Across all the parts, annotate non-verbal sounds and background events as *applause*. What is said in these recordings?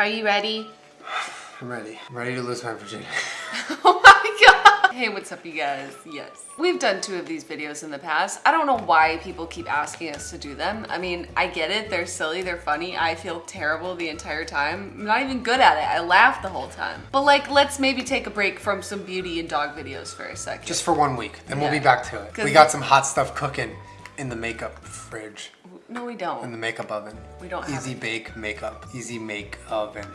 Are you ready? I'm ready. I'm ready to lose my virginity. *laughs* Oh my god! Hey, what's up you guys? Yes. We've done two of these videos in the past. I don't know why people keep asking us to do them. I mean, I get it. They're silly, they're funny. I feel terrible the entire time. I'm not even good at it. I laugh the whole time. But like, let's maybe take a break from some beauty and dog videos for a second. Just for one week, then we'll be back to it. We got some hot stuff cooking in the makeup fridge, No, we don't. In the makeup oven. We don't have Easy it. bake makeup. Easy make oven.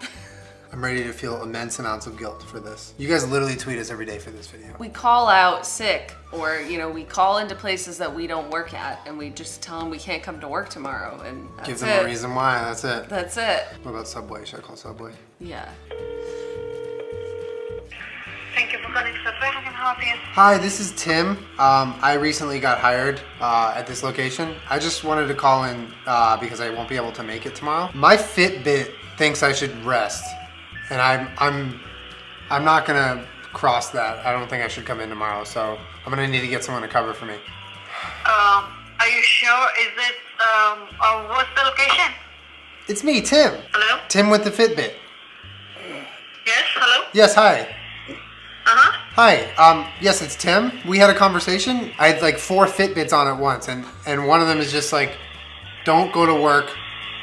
*laughs* I'm ready to feel immense amounts of guilt for this. You guys literally tweet us every day for this video. We call out sick or, you know, we call into places that we don't work at and we just tell them we can't come to work tomorrow and Give them it. a reason why, that's it. That's it. What about Subway? Should I call Subway? Yeah. Hi, this is Tim. Um, I recently got hired uh, at this location. I just wanted to call in uh, because I won't be able to make it tomorrow. My Fitbit thinks I should rest, and I'm I'm I'm not gonna cross that. I don't think I should come in tomorrow, so I'm gonna need to get someone to cover for me. Um, are you sure? Is it, um, uh, what's the location? It's me, Tim. Hello? Tim with the Fitbit. Yes, hello? Yes, hi. Uh-huh. Hi. Um, yes, it's Tim. We had a conversation. I had like four Fitbits on at once, and and one of them is just like, don't go to work.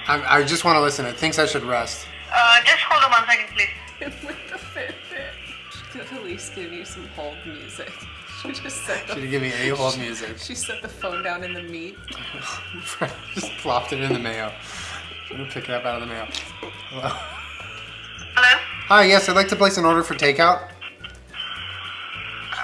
I, I just want to listen. It thinks I should rest. Uh, just hold on one second, please. *laughs* with the Fitbit. She could at least give you some hold music. She just set Should the, have given me a hold music. she set the phone down in the meat. *laughs* just plopped it in the mayo. I'm gonna pick it up out of the mayo. Hello. Hello? Hi. Yes, I'd like to place an order for takeout.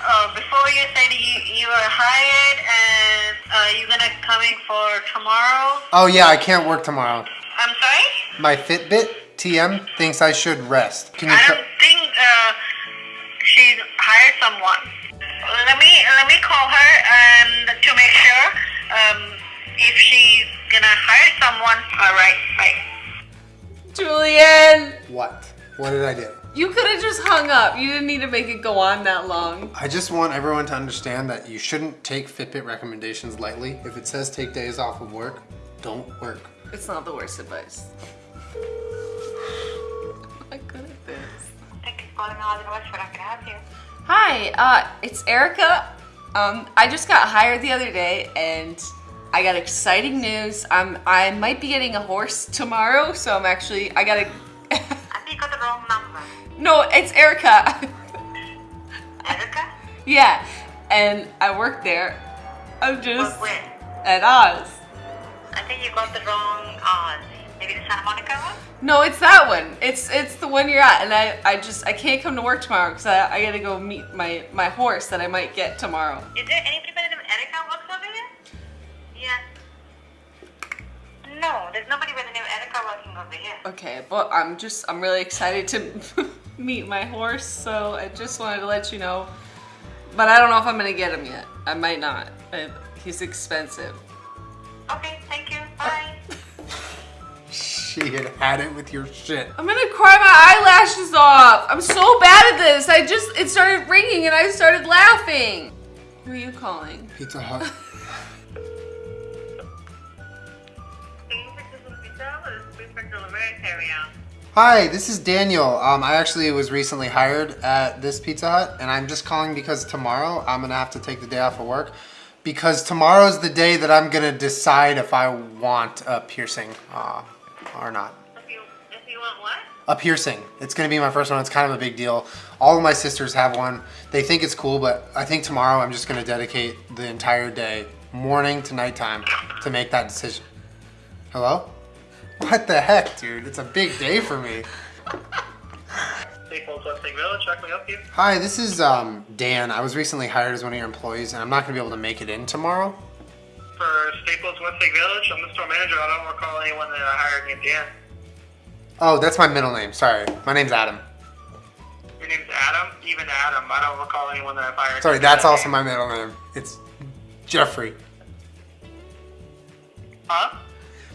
Uh, before you said you, you were hired and, uh, you're gonna coming for tomorrow. Oh yeah, I can't work tomorrow. I'm sorry? My Fitbit TM thinks I should rest. Can you? I don't think, uh, she's hired someone. Let me, let me call her and to make sure, um, if she's gonna hire someone. Alright, bye. Julian! What? What did I do? You could have just hung up. You didn't need to make it go on that long. I just want everyone to understand that you shouldn't take Fitbit recommendations lightly. If it says take days off of work, don't work. It's not the worst advice. I'm not good at this. Thank you for calling Hollywood Westwood. How can I help you? Hi, uh, it's Erica. Um, I just got hired the other day and I got exciting news. I'm, I might be getting a horse tomorrow, so I'm actually, I gotta, *laughs* I think you got the wrong number. No, it's Erica. *laughs* Erica? yeah, and I work there. I'm just But when? at Oz. I think you got the wrong Oz. Maybe the Santa Monica one? No, it's that one. It's it's the one you're at, and I, I just I can't come to work tomorrow because I, I gotta go meet my my horse that I might get tomorrow. Is there anybody by the Erica works over here? Yeah. No, there's nobody by the name Erica working over here. Okay, but I'm just I'm really excited to *laughs* meet my horse, so I just wanted to let you know. But I don't know if I'm gonna get him yet. I might not. I, he's expensive. Okay, thank you. Uh, Bye. She had had it with your shit. I'm gonna cry my eyelashes off. I'm so bad at this. I just it started ringing and I started laughing. Who are you calling? Pizza Hut. *laughs* Hi, this is Daniel. Um, I actually was recently hired at this Pizza Hut, and I'm just calling because tomorrow I'm gonna have to take the day off of work because tomorrow's the day that I'm gonna decide if I want a piercing uh, or not. If you, if you want what? A piercing. It's gonna be my first one. It's kind of a big deal. All of my sisters have one. They think it's cool, but I think tomorrow I'm just gonna dedicate the entire day, morning to nighttime, to make that decision. Hello? What the heck, dude? It's a big day for me. Staples Westlake Village, how can we help you? Hi, this is um, Dan. I was recently hired as one of your employees, and I'm not gonna be able to make it in tomorrow. For Staples Westlake Village, I'm the store manager. I don't recall anyone that I hired named Dan. Oh, that's my middle name. Sorry, my name's Adam. Your name's Adam? Even Adam. I don't recall anyone that I've hired. Sorry, that's Adam. also my middle name. It's Jeffrey. Huh?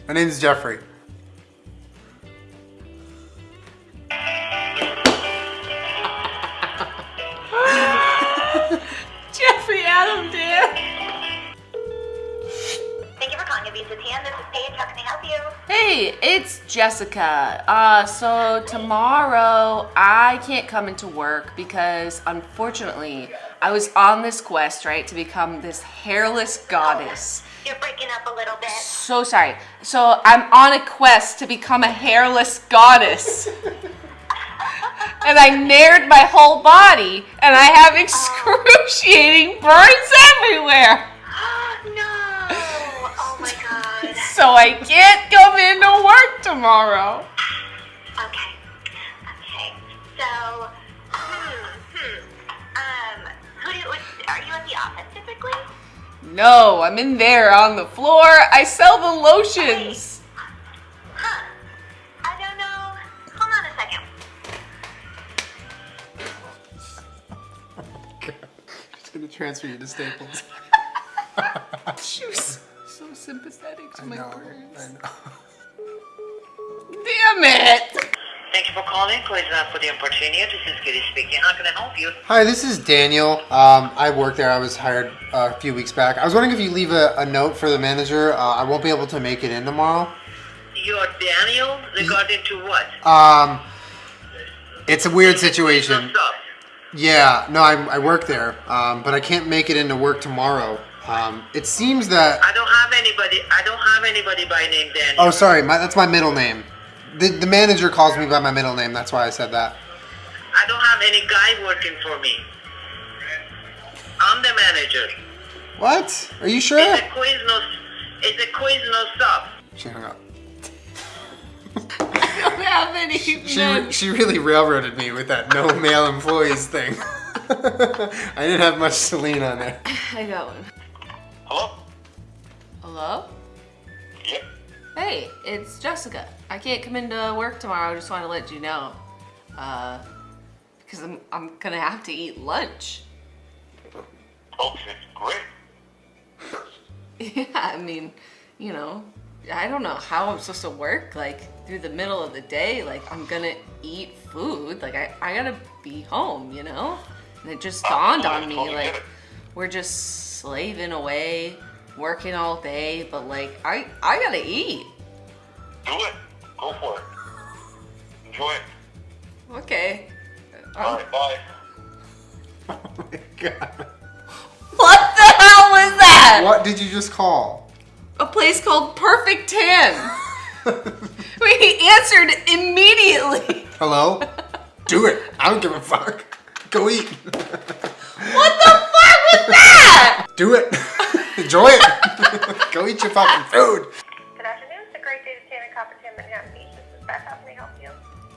My name's Jeffrey. Jeffrey dear. Thank you for calling Visa TN. This is Paige. How can I help you? Hey, it's Jessica. Uh, so tomorrow I can't come into work because unfortunately I was on this quest, right, to become this hairless goddess. You're breaking up a little bit. So sorry. So I'm on a quest to become a hairless goddess. *laughs* and I Naired my whole body and I have excruciating burns everywhere. *gasps* no! Oh my god. *laughs* So I can't come into work tomorrow. Okay. Okay. So, hmm, hmm. Um, who do you, are you at the office typically? No, I'm in there on the floor. I sell the lotions. Transfer you to Staples. *laughs* She was so sympathetic to I my know. burns. I know. Damn it! Thank you for calling. Please not for the opportunity. This is Kitty speaking. How can I help you? Hi, this is Daniel. Um, I work there. I was hired uh, a few weeks back. I was wondering if you leave a, a note for the manager. Uh, I won't be able to make it in tomorrow. You're Daniel regarding to what? Um, it's a weird situation. What's up? Yeah, no, I, I work there, um, but I can't make it into work tomorrow. Um, it seems that. I don't have anybody. I don't have anybody by name Daniel. Oh, sorry, my, that's my middle name. The, the manager calls me by my middle name. That's why I said that. I don't have any guy working for me. I'm the manager. What? Are you sure? It's a Quiznos. It's a Quiznos stop. She hung up. I don't have any She, she really railroaded me with that no male employees thing. *laughs* I didn't have much Celine on there. I got one. Hello? Hello? Yep. Hey, it's Jessica. I can't come into work tomorrow. I just want to let you know. Uh, because I'm, I'm gonna have to eat lunch. Okay, great. *laughs* Yeah, I mean, you know, I don't know how I'm supposed to work like through the middle of the day. Like I'm gonna eat food. Like I, I gotta be home, you know? And it just oh, dawned on me, like we're just slaving away, working all day, but like I I gotta eat. Do it. Go for it. Enjoy it. Okay. All right, uh, bye. *laughs* Oh my god. What the hell was that? What did you just call? A place called Perfect Tan. *laughs* *laughs* we answered immediately. Hello? Do it. I don't give a fuck. Go eat. What the fuck was that? Do it. *laughs* Enjoy it. *laughs* Go eat your fucking food. Good afternoon. It's a great day to tan in Copperton, Manhattan Beach. This is Beth. How can I help you?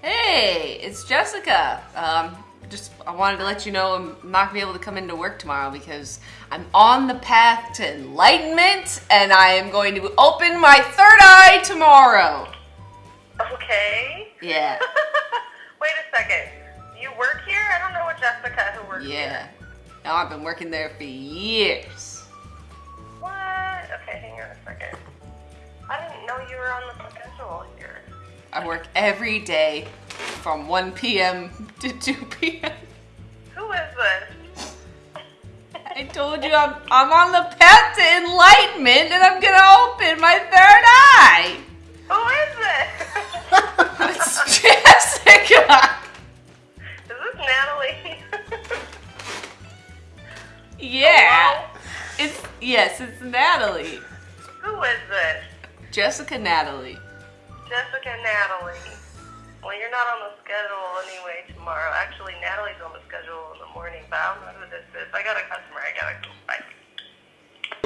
Hey, it's Jessica. Um, just I wanted to let you know I'm not gonna be able to come into work tomorrow because I'm on the path to enlightenment and I am going to open my third eye tomorrow. Okay. Yeah, *laughs* Wait a second. You work here? I don't know a Jessica who works here. yeah. Now I've been working there for years. What? Okay, hang on a second. I didn't know you were on the schedule here. I work every day from 1 p.m. to 2 *laughs* p.m. Who is this? I told you I'm, I'm on the path to enlightenment and I'm gonna open my third eye. Who is this? *laughs* Is this Natalie? *laughs* Yeah. It's yes, it's Natalie. Who is this? Jessica Natalie. Jessica Natalie. Well, you're not on the schedule anyway tomorrow. Actually, Natalie's on the schedule in the morning, but I don't know who this is. I got a customer. I gotta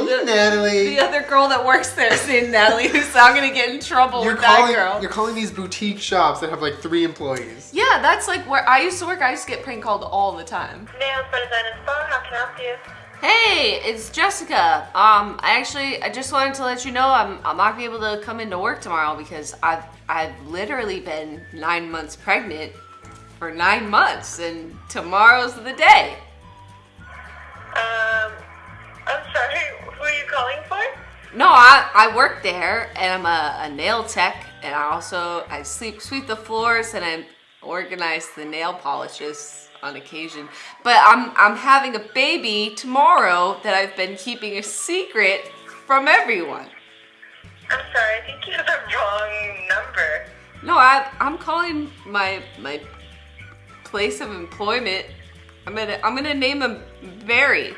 go. Bye. Natalie. The other girl that works there is named Natalie, who's now gonna get in trouble You're with that calling, girl. you're calling these boutique shops that have like three employees. Yeah, that's like where I used to work. I used to get prank called all the time. Nails for Design and Spa. How can I help you? Hey, it's Jessica. Um, I actually, I just wanted to let you know I'm, I'm not gonna be able to come into work tomorrow because I've, I've literally been nine months pregnant for nine months, and tomorrow's the day. Um, I'm sorry. Who are you calling for? No, I, I work there, and I'm a, a nail tech, and I also I sleep sweep the floors, and I organize the nail polishes on occasion. But I'm I'm having a baby tomorrow that I've been keeping a secret from everyone. I'm sorry, I think you have the wrong number. No, I I'm calling my my place of employment. I'm gonna I'm gonna name him Barry.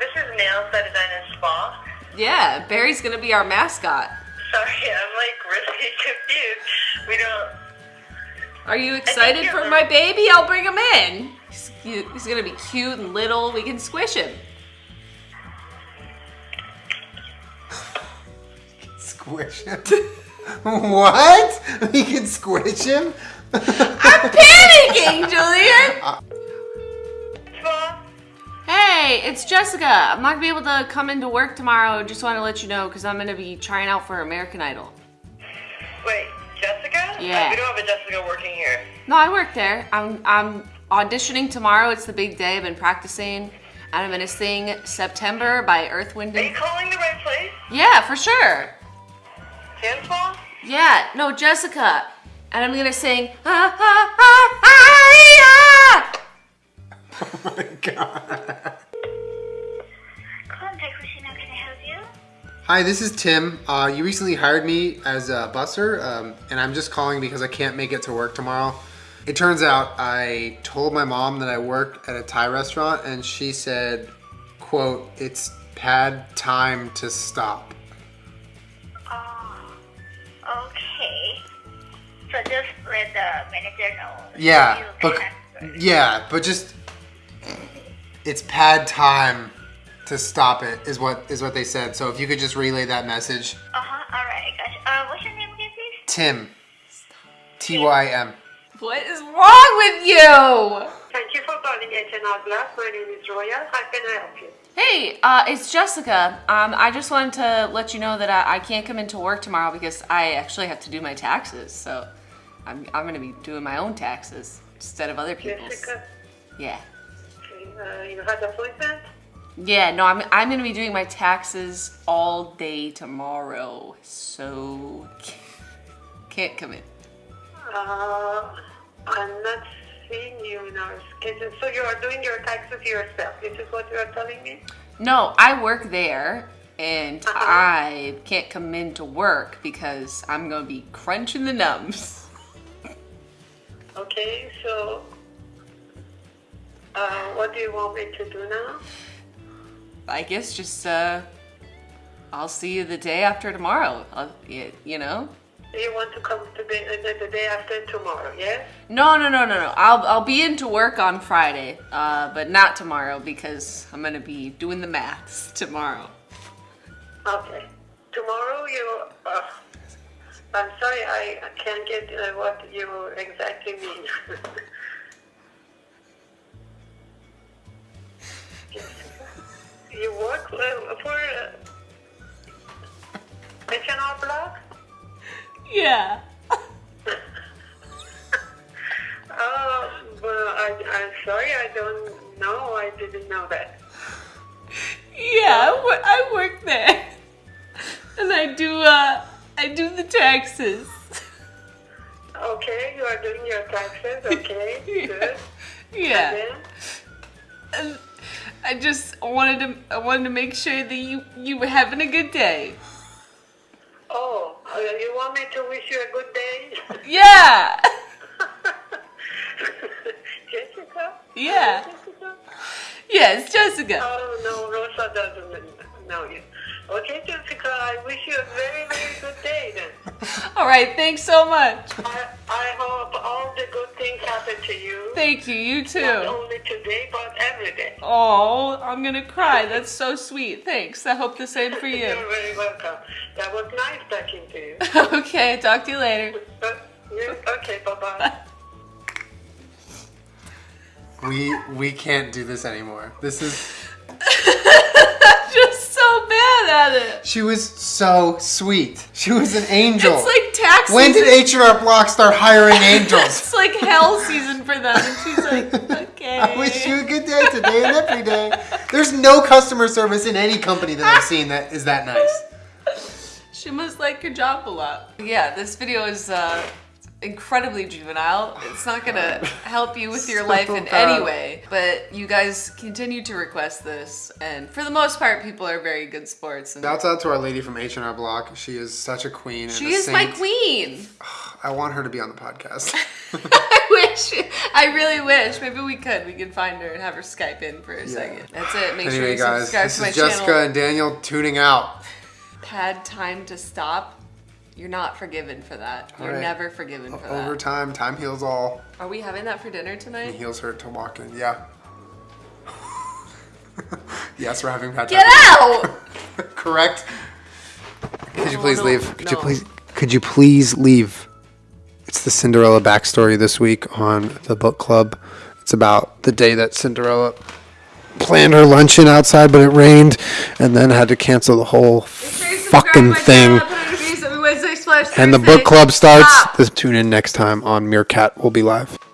This is Nails by Design and Spa. Yeah, Barry's gonna be our mascot. Sorry, *laughs* I'm like really *laughs* confused. We don't. Are you excited for are. my baby? I'll bring him in. He's, cute. He's gonna be cute and little. We can squish him. Squish him. *laughs* what? We can squish him? I'm panicking, Julian. Uh, Spa? Hey, it's Jessica. I'm not gonna be able to come into work tomorrow. Just want to let you know because I'm gonna be trying out for American Idol. Wait, Jessica? Yeah. Uh, we don't have a Jessica working here. No, I work there. I'm I'm auditioning tomorrow. It's the big day. I've been practicing, and I'm gonna sing "September" by Earth, Wind, Are you calling the right place? yeah, for sure. Hand Spa? Yeah, no, Jessica, and I'm gonna sing ah ah ah ah ah. Oh my god. Hi, this is Tim. Uh, you recently hired me as a busser, um, and I'm just calling because I can't make it to work tomorrow. It turns out I told my mom that I work at a Thai restaurant, and she said, "quote It's pad time to stop." Oh, okay. So just let the manager know. Yeah, but yeah, but just it's pad time to stop it is what is what they said. So if you could just relay that message, Uh-huh, alright, gosh. Uh, what's your name again, please? Tim, T Y M. What is wrong with you? Thank you for calling H&R Glass. My name is Roya. How can I help you? Hey, uh, it's Jessica. Um, I just wanted to let you know that I, I can't come into work tomorrow because I actually have to do my taxes. So I'm, I'm going to be doing my own taxes instead of other people's. Jessica, Yeah. uh, you had an appointment? Yeah, no, I'm, I'm going to be doing my taxes all day tomorrow. So *laughs* can't come in. Uh, I'm not seeing you in our schedule. So you are doing your taxes yourself. This is what you are telling me? No, I work there and Uh-huh. I can't come in to work because I'm going to be crunching the numbs. Okay, so uh, what do you want me to do now? I guess just uh I'll see you the day after tomorrow. I'll, you know? You want to come to the, the, the day after tomorrow, yes? No, no, no, no, no. I'll I'll be into work on Friday, uh, but not tomorrow because I'm gonna be doing the maths *laughs* tomorrow. Okay. Tomorrow you. Uh, I'm sorry, I can't get uh, what you exactly mean. *laughs* you work uh, for uh, H&R Block? Yeah. *laughs* Oh, well, I, I'm sorry, I don't know. I didn't know that. Yeah, I work there, *laughs* and I do uh I do the taxes. Okay, you are doing your taxes. *laughs* Okay, good. Yeah. And I just wanted to I wanted to make sure that you you were having a good day. oh, uh, you want me to wish you a good day? Yeah. *laughs* Jessica? Yeah. Jessica? Yes, Jessica. Oh, no, Rosa doesn't know you. Okay, Jessica, I wish you a very, very good day then. *laughs* All right, thanks so much. I, I hope all the good things happen to you. Thank you. You too. Not too. only today, but every day. Oh, I'm gonna cry. That's so sweet. Thanks. I hope the same for you. *laughs* You're very welcome. That was nice talking to you. *laughs* okay, talk to you later. Uh, yeah, okay, bye-bye. We we can't do this anymore. This is Just so bad at it. she was so sweet. She was an angel. It's like tax when season. did H&R Block start hiring *laughs* angels? It's like hell season for them. And she's like, *laughs* okay. I wish you a good day today and every day. There's no customer service in any company that I've seen that is that nice. *laughs* She must like her job a lot. Yeah, this video is uh, incredibly juvenile. It's not gonna help you with your *laughs* So life in bad. any way. But you guys continue to request this, and for the most part, people are very good sports. And Shouts out to our lady from H and R Block. She is such a queen. she a is my queen. *sighs* I want her to be on the podcast. *laughs* I wish. I really wish. Maybe we could. We could find her and have her Skype in for a second. That's it. Make sure anyway, you guys, subscribe this to my is Jessica channel. and Daniel tuning out. Had time to stop. You're not forgiven for that. You're right. never forgiven for that. Over time, time heals all. Are we having that for dinner tonight? It tonight? heals hurt to walk in. Yeah. *laughs* yes, we're having bad Get out! *laughs* Correct. Could you please no, leave? Could you no. please? Could you please leave? It's the Cinderella backstory this week on the book club. It's about the day that Cinderella planned her luncheon outside, but it rained, and then had to cancel the whole fucking thing. And the book *laughs* club starts. Stop. Tune in next time on Meerkat. We'll be live. It's pad time.